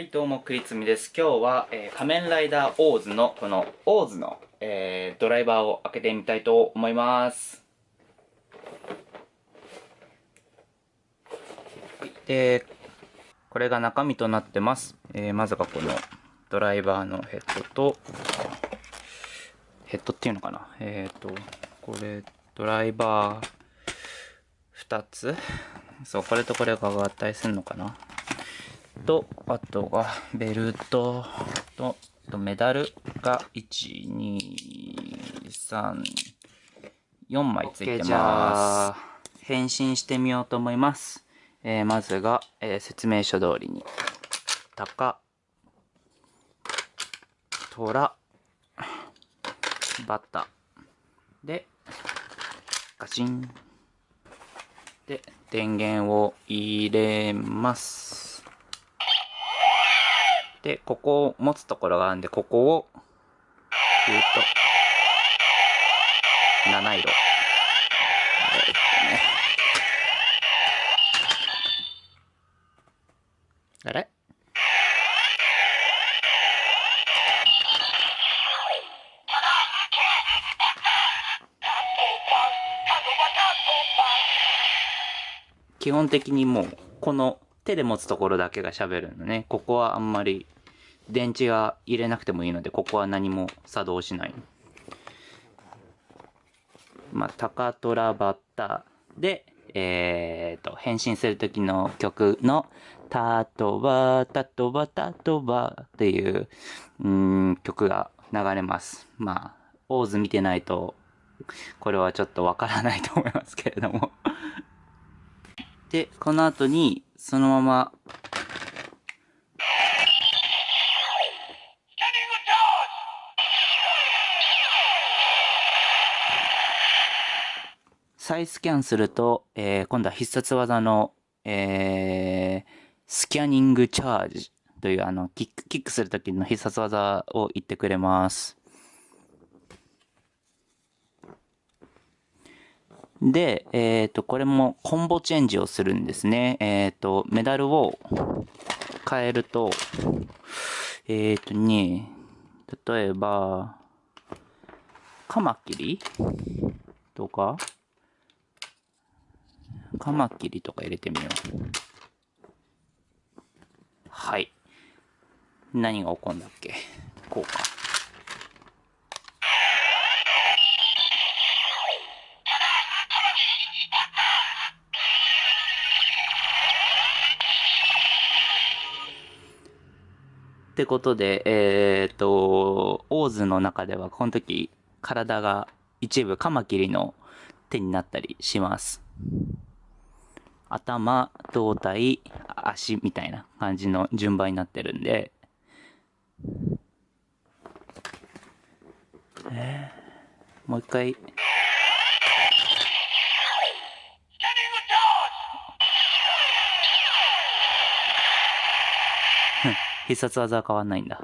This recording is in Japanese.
はい、どうも、クリツミです。今日は、えー仮面ライダーオーズの、この、オーズの、えードライバーを開けてみたいと思います。はい、で、これが中身となってます。えーまずがこの、ドライバーのヘッドと、ヘッドっていうのかな？えっ、と、これ、ドライバー、2つ？そう、これとこれが合体するのかな？と、あとがベルトと、とメダルが1、2、3、4枚ついて OK じゃまあす。変身してみようと思います。えーまずが、えー説明書通りに、タカ、トラ、バタ、で、ガチン。で、電源を入れます。で、ここを持つところがあるんで、ここを、キューと、七色。えーっとねあれ？基本的にもう、この手で持つところだけが喋るのね。ここはあんまり電池が入れなくてもいいので、ここは何も作動しない。まあ、タカトラバッタで、えーと、変身する時の曲の、タトバタトバタトバっていう、うん、曲が流れます。まあ、オーズ見てないと、これはちょっとわからないと思いますけれども。で、この後に、そのまま、再スキャンすると、えー今度は必殺技の、えースキャニングチャージというあのキック、キックするときの必殺技を言ってくれます。で、えっ、と、これもコンボチェンジをするんですね。えっ、と、メダルを変えると、えっ、とね、例えば、カマキリとか、カマキリとか入れてみよう。はい。何が起こるんだっけ？こうか。ってことで、えっ、と、オーズの中ではこの時体が一部カマキリの手になったりします。頭、胴体、足みたいな感じの順番になってるんで、えーもう一回。必殺技は変わんないんだ。